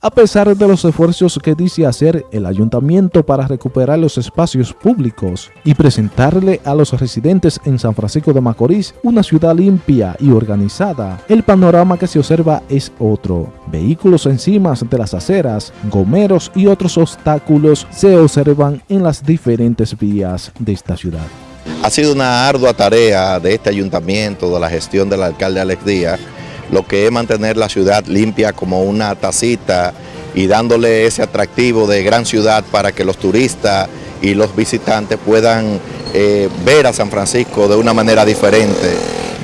A pesar de los esfuerzos que dice hacer el ayuntamiento para recuperar los espacios públicos y presentarle a los residentes en San Francisco de Macorís una ciudad limpia y organizada, el panorama que se observa es otro. Vehículos encima de las aceras, gomeros y otros obstáculos se observan en las diferentes vías de esta ciudad. Ha sido una ardua tarea de este ayuntamiento, de la gestión del alcalde Alex Díaz, lo que es mantener la ciudad limpia como una tacita y dándole ese atractivo de gran ciudad para que los turistas y los visitantes puedan eh, ver a San Francisco de una manera diferente.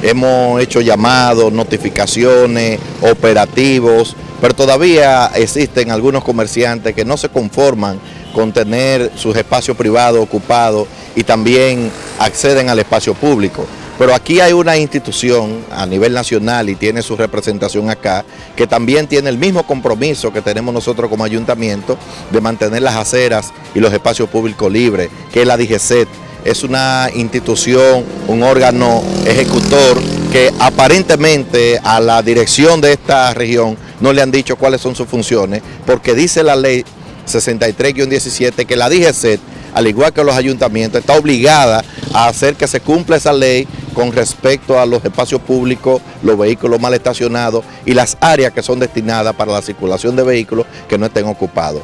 Hemos hecho llamados, notificaciones, operativos, pero todavía existen algunos comerciantes que no se conforman con tener sus espacios privados ocupados y también acceden al espacio público. Pero aquí hay una institución a nivel nacional y tiene su representación acá, que también tiene el mismo compromiso que tenemos nosotros como ayuntamiento de mantener las aceras y los espacios públicos libres, que es la DGCET. Es una institución, un órgano ejecutor que aparentemente a la dirección de esta región no le han dicho cuáles son sus funciones, porque dice la ley 63-17 que la DGCET, al igual que los ayuntamientos, está obligada a hacer que se cumpla esa ley con respecto a los espacios públicos, los vehículos mal estacionados y las áreas que son destinadas para la circulación de vehículos que no estén ocupados.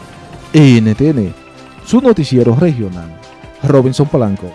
NTN, su noticiero regional, Robinson Polanco.